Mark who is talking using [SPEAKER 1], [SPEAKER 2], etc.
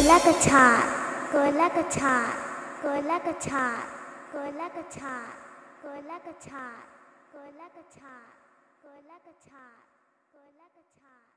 [SPEAKER 1] कोयला कछार कोयला कछार कोयला कछार कोयला कछार कोयला कछार कोयला कछार कोयला कछार कोयला कछार